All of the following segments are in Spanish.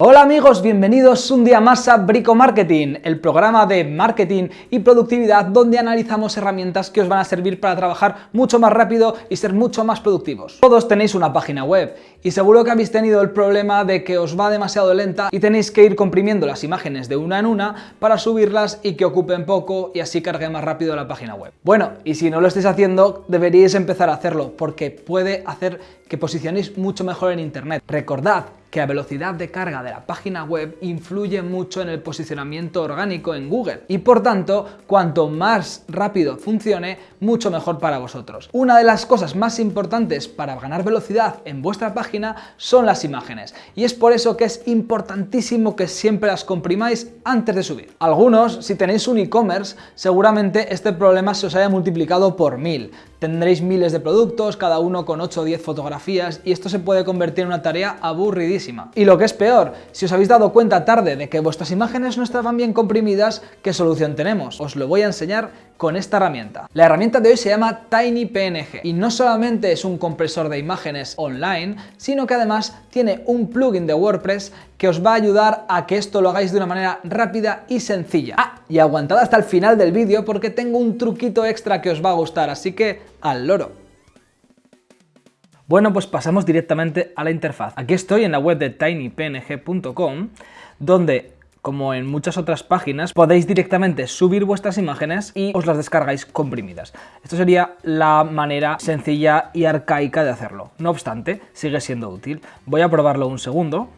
Hola amigos, bienvenidos un día más a Brico Marketing, el programa de marketing y productividad donde analizamos herramientas que os van a servir para trabajar mucho más rápido y ser mucho más productivos. Todos tenéis una página web y seguro que habéis tenido el problema de que os va demasiado lenta y tenéis que ir comprimiendo las imágenes de una en una para subirlas y que ocupen poco y así cargue más rápido la página web. Bueno, y si no lo estáis haciendo, deberíais empezar a hacerlo porque puede hacer que posicionéis mucho mejor en internet. Recordad que la velocidad de carga de la página web influye mucho en el posicionamiento orgánico en Google y por tanto, cuanto más rápido funcione, mucho mejor para vosotros. Una de las cosas más importantes para ganar velocidad en vuestra página son las imágenes y es por eso que es importantísimo que siempre las comprimáis antes de subir. Algunos, si tenéis un e-commerce, seguramente este problema se os haya multiplicado por mil. Tendréis miles de productos, cada uno con 8 o 10 fotografías y esto se puede convertir en una tarea aburridísima. Y lo que es peor, si os habéis dado cuenta tarde de que vuestras imágenes no estaban bien comprimidas, ¿qué solución tenemos? Os lo voy a enseñar con esta herramienta. La herramienta de hoy se llama TinyPNG y no solamente es un compresor de imágenes online, sino que además tiene un plugin de WordPress que os va a ayudar a que esto lo hagáis de una manera rápida y sencilla. Ah, y aguantad hasta el final del vídeo porque tengo un truquito extra que os va a gustar, así que al loro. Bueno, pues pasamos directamente a la interfaz. Aquí estoy en la web de tinypng.com, donde como en muchas otras páginas, podéis directamente subir vuestras imágenes y os las descargáis comprimidas. Esto sería la manera sencilla y arcaica de hacerlo. No obstante, sigue siendo útil. Voy a probarlo un segundo.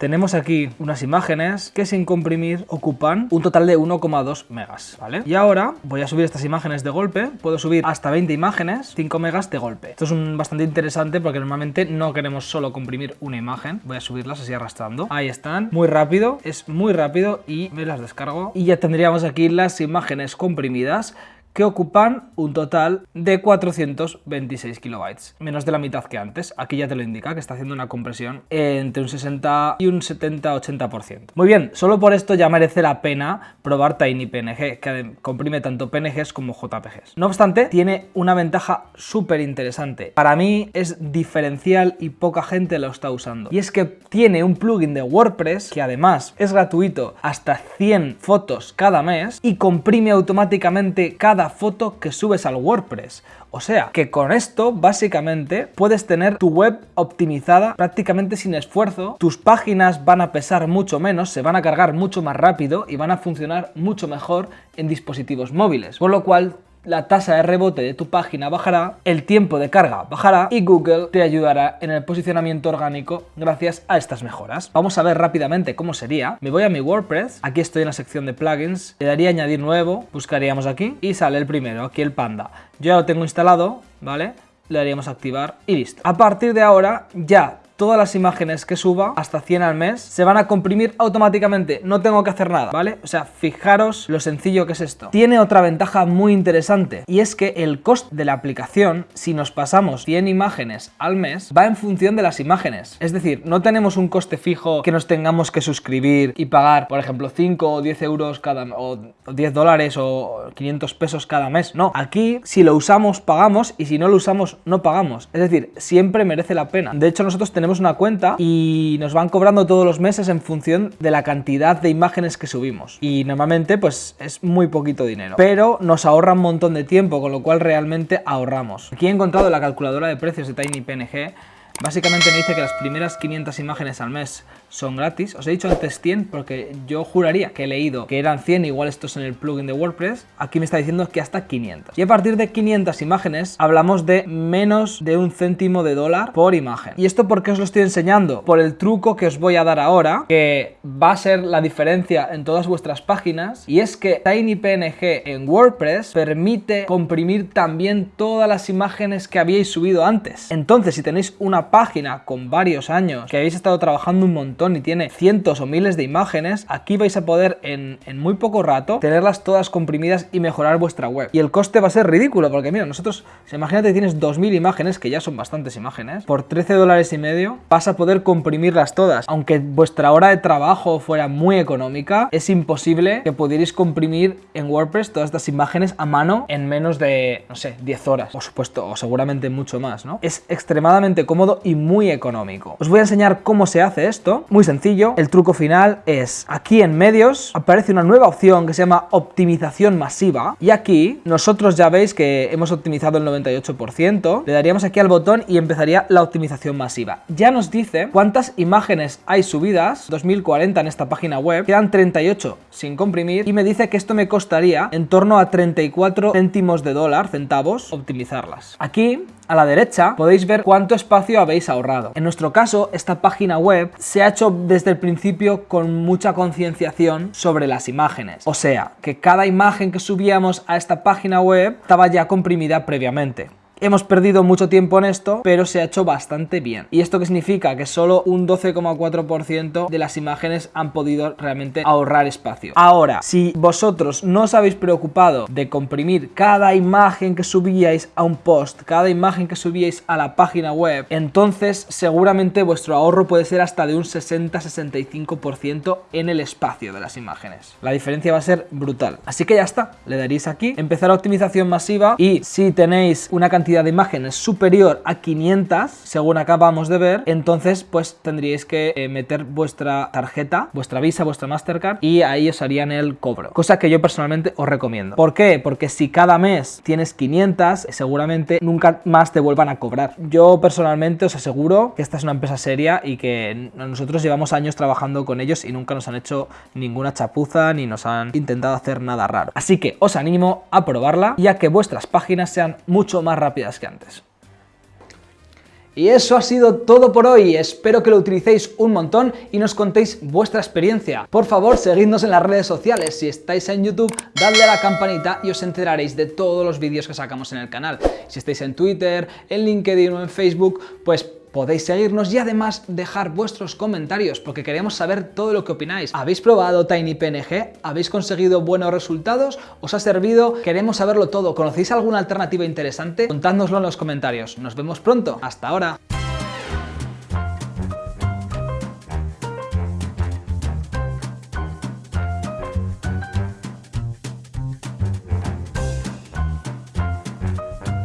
Tenemos aquí unas imágenes que sin comprimir ocupan un total de 1,2 megas, ¿vale? Y ahora voy a subir estas imágenes de golpe, puedo subir hasta 20 imágenes, 5 megas de golpe. Esto es bastante interesante porque normalmente no queremos solo comprimir una imagen, voy a subirlas así arrastrando. Ahí están, muy rápido, es muy rápido y me las descargo. Y ya tendríamos aquí las imágenes comprimidas que ocupan un total de 426 kilobytes, menos de la mitad que antes. Aquí ya te lo indica, que está haciendo una compresión entre un 60 y un 70-80%. Muy bien, solo por esto ya merece la pena probar TinyPNG, que comprime tanto PNGs como JPGs. No obstante, tiene una ventaja súper interesante. Para mí es diferencial y poca gente lo está usando. Y es que tiene un plugin de WordPress que además es gratuito hasta 100 fotos cada mes y comprime automáticamente cada foto que subes al WordPress. O sea, que con esto básicamente puedes tener tu web optimizada prácticamente sin esfuerzo, tus páginas van a pesar mucho menos, se van a cargar mucho más rápido y van a funcionar mucho mejor en dispositivos móviles. Por lo cual la tasa de rebote de tu página bajará, el tiempo de carga bajará y Google te ayudará en el posicionamiento orgánico gracias a estas mejoras. Vamos a ver rápidamente cómo sería. Me voy a mi WordPress, aquí estoy en la sección de plugins, le daría añadir nuevo, buscaríamos aquí y sale el primero, aquí el panda. Yo ya lo tengo instalado, ¿vale? Le daríamos activar y listo. A partir de ahora ya todas las imágenes que suba, hasta 100 al mes, se van a comprimir automáticamente, no tengo que hacer nada, ¿vale? O sea, fijaros lo sencillo que es esto. Tiene otra ventaja muy interesante, y es que el coste de la aplicación, si nos pasamos 100 imágenes al mes, va en función de las imágenes. Es decir, no tenemos un coste fijo que nos tengamos que suscribir y pagar, por ejemplo, 5 o 10 euros cada, o 10 dólares o 500 pesos cada mes. No, aquí si lo usamos pagamos y si no lo usamos no pagamos. Es decir, siempre merece la pena. De hecho, nosotros tenemos una cuenta y nos van cobrando todos los meses en función de la cantidad de imágenes que subimos. Y normalmente pues es muy poquito dinero. Pero nos ahorra un montón de tiempo, con lo cual realmente ahorramos. Aquí he encontrado la calculadora de precios de TinyPNG Básicamente me dice que las primeras 500 imágenes al mes son gratis. Os he dicho antes 100 porque yo juraría que he leído que eran 100, igual estos en el plugin de WordPress. Aquí me está diciendo que hasta 500. Y a partir de 500 imágenes hablamos de menos de un céntimo de dólar por imagen. ¿Y esto por qué os lo estoy enseñando? Por el truco que os voy a dar ahora, que va a ser la diferencia en todas vuestras páginas. Y es que TinyPNG en WordPress permite comprimir también todas las imágenes que habíais subido antes. Entonces, si tenéis una página con varios años, que habéis estado trabajando un montón y tiene cientos o miles de imágenes, aquí vais a poder en, muy poco rato tenerlas todas comprimidas y mejorar vuestra web. Y el coste va a ser ridículo, porque mira, nosotros, imagínate que tienes 2000 imágenes, que ya son bastantes imágenes, por 13 dólares y medio vas a poder comprimirlas todas. Aunque vuestra hora de trabajo fuera muy económica, es imposible que pudierais comprimir en WordPress todas estas imágenes a mano en menos de, no sé, 10 horas, por supuesto, o seguramente mucho más, ¿no? Es extremadamente cómodo y muy económico. Os voy a enseñar cómo se hace esto Muy sencillo, el truco final es aquí en medios aparece una nueva opción que se llama optimización masiva y aquí nosotros ya veis que hemos optimizado el 98%, le daríamos aquí al botón y empezaría la optimización masiva. Ya nos dice cuántas imágenes hay subidas, 2040 en esta página web, quedan 38 sin comprimir y me dice que esto me costaría en torno a 34 céntimos de dólar, centavos, optimizarlas. Aquí a la derecha podéis ver cuánto espacio habéis ahorrado. En nuestro caso, esta página web se ha hecho desde el principio con mucha concienciación sobre las imágenes. O sea, que cada imagen que subíamos a esta página web estaba ya comprimida previamente. Hemos perdido mucho tiempo en esto, pero se ha hecho bastante bien. ¿Y esto qué significa? Que solo un 12,4% de las imágenes han podido realmente ahorrar espacio. Ahora, si vosotros no os habéis preocupado de comprimir cada imagen que subíais a un post, cada imagen que subíais a la página web, entonces seguramente vuestro ahorro puede ser hasta de un 60-65% en el espacio de las imágenes. La diferencia va a ser brutal. Así que ya está, le daréis aquí, empezar la optimización masiva y si tenéis una cantidad de imágenes superior a 500, según acabamos de ver, entonces pues tendríais que eh, meter vuestra tarjeta, vuestra Visa, vuestra Mastercard y ahí os harían el cobro. Cosa que yo personalmente os recomiendo. ¿Por qué? Porque si cada mes tienes 500, seguramente nunca más te vuelvan a cobrar. Yo personalmente os aseguro que esta es una empresa seria y que nosotros llevamos años trabajando con ellos y nunca nos han hecho ninguna chapuza ni nos han intentado hacer nada raro. Así que os animo a probarla ya que vuestras páginas sean mucho más que antes. Y eso ha sido todo por hoy, espero que lo utilicéis un montón y nos contéis vuestra experiencia. Por favor, seguidnos en las redes sociales, si estáis en YouTube, dadle a la campanita y os enteraréis de todos los vídeos que sacamos en el canal. Si estáis en Twitter, en LinkedIn o en Facebook, pues podéis seguirnos y además dejar vuestros comentarios porque queremos saber todo lo que opináis. ¿Habéis probado TinyPNG? ¿Habéis conseguido buenos resultados? ¿Os ha servido? Queremos saberlo todo. ¿Conocéis alguna alternativa interesante? Contádnoslo en los comentarios. Nos vemos pronto. Hasta ahora.